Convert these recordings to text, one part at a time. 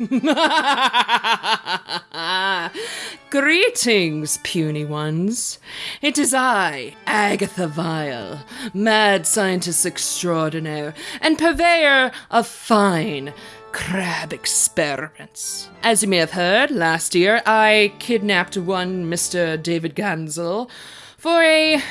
Greetings, puny ones. It is I, Agatha Vile, mad scientist extraordinaire and purveyor of fine crab experiments. As you may have heard, last year I kidnapped one Mr. David Gansel for a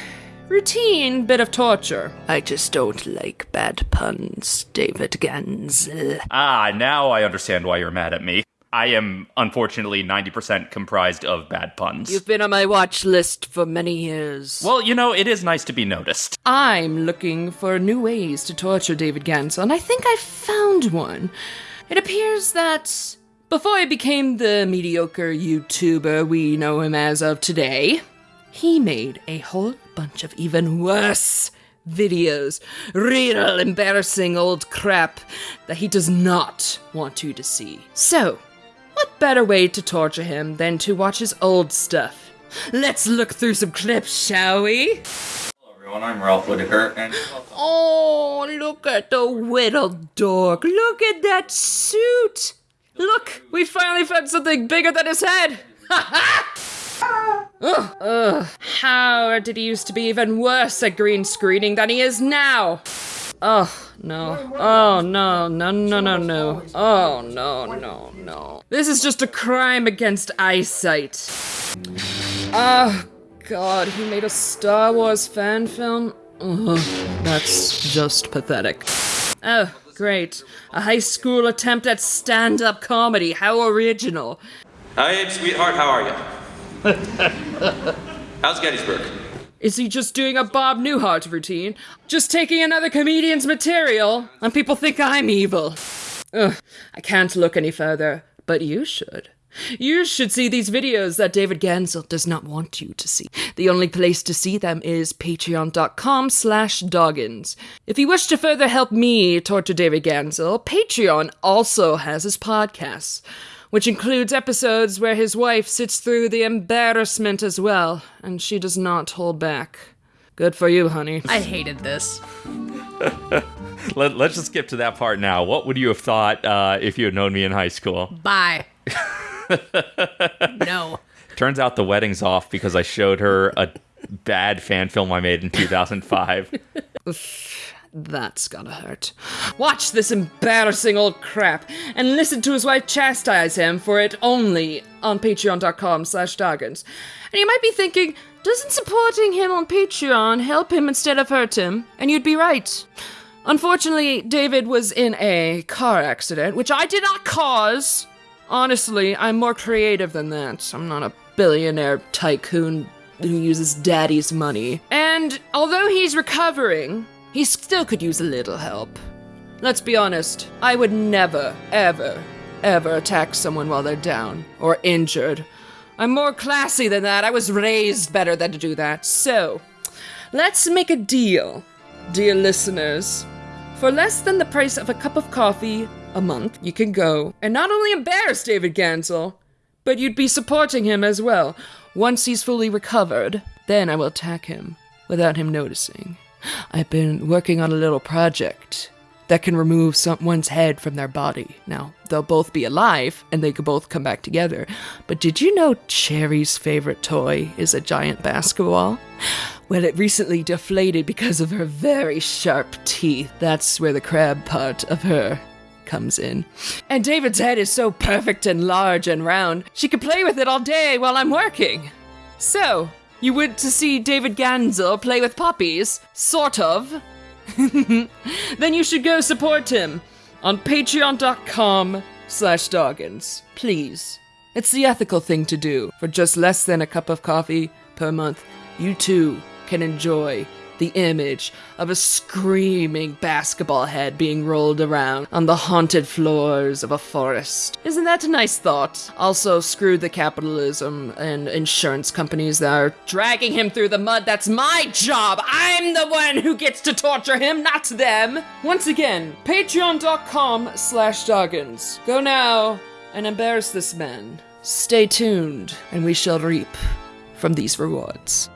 routine bit of torture. I just don't like bad puns, David Gansel. Ah, now I understand why you're mad at me. I am unfortunately 90% comprised of bad puns. You've been on my watch list for many years. Well, you know, it is nice to be noticed. I'm looking for new ways to torture David Gansel, and I think I found one. It appears that before he became the mediocre YouTuber we know him as of today, he made a whole bunch of even worse videos. Real embarrassing old crap that he does not want you to see. So, what better way to torture him than to watch his old stuff? Let's look through some clips, shall we? Hello everyone, I'm Ralph Whitaker, and Oh, look at the whittled dork. Look at that suit. Look, we finally found something bigger than his head. Ugh, ugh. How did he used to be even worse at green screening than he is now? Oh, no. Oh, no, no, no, no, no. Oh, no, no, no. This is just a crime against eyesight. Oh, God, he made a Star Wars fan film? Ugh, that's just pathetic. Oh, great. A high school attempt at stand up comedy. How original. Hi, sweetheart, how are you? How's Gettysburg? Is he just doing a Bob Newhart routine? Just taking another comedian's material? And people think I'm evil. Ugh, I can't look any further, but you should. You should see these videos that David Gansel does not want you to see. The only place to see them is patreon.com slash doggins. If you wish to further help me torture David Gansel, Patreon also has his podcasts, which includes episodes where his wife sits through the embarrassment as well, and she does not hold back. Good for you, honey. I hated this. Let, us just skip to that part now. What would you have thought uh, if you had known me in high school? Bye. no. Turns out the wedding's off because I showed her a bad fan film I made in 2005. That's gotta hurt. Watch this embarrassing old crap and listen to his wife chastise him for it only on patreon.com slash doggins. And you might be thinking, doesn't supporting him on Patreon help him instead of hurt him? And you'd be right. Unfortunately, David was in a car accident, which I did not cause. Honestly, I'm more creative than that. I'm not a billionaire tycoon who uses daddy's money. And although he's recovering, he still could use a little help. Let's be honest, I would never, ever, ever attack someone while they're down or injured. I'm more classy than that. I was raised better than to do that. So, let's make a deal, dear listeners. For less than the price of a cup of coffee a month, you can go and not only embarrass David Gansel, but you'd be supporting him as well. Once he's fully recovered, then I will attack him without him noticing. I've been working on a little project that can remove someone's head from their body. Now, they'll both be alive and they could both come back together. But did you know Cherry's favorite toy is a giant basketball? Well, it recently deflated because of her very sharp teeth. That's where the crab part of her comes in. And David's head is so perfect and large and round, she could play with it all day while I'm working. So, you went to see David Gansel play with puppies? Sort of. then you should go support him on patreon.com slash doggins. Please. It's the ethical thing to do. For just less than a cup of coffee per month, you too can enjoy the image of a screaming basketball head being rolled around on the haunted floors of a forest. Isn't that a nice thought? Also, screw the capitalism and insurance companies that are dragging him through the mud. That's my job! I'm the one who gets to torture him, not them! Once again, patreon.com slash doggins. Go now and embarrass this man. Stay tuned, and we shall reap from these rewards.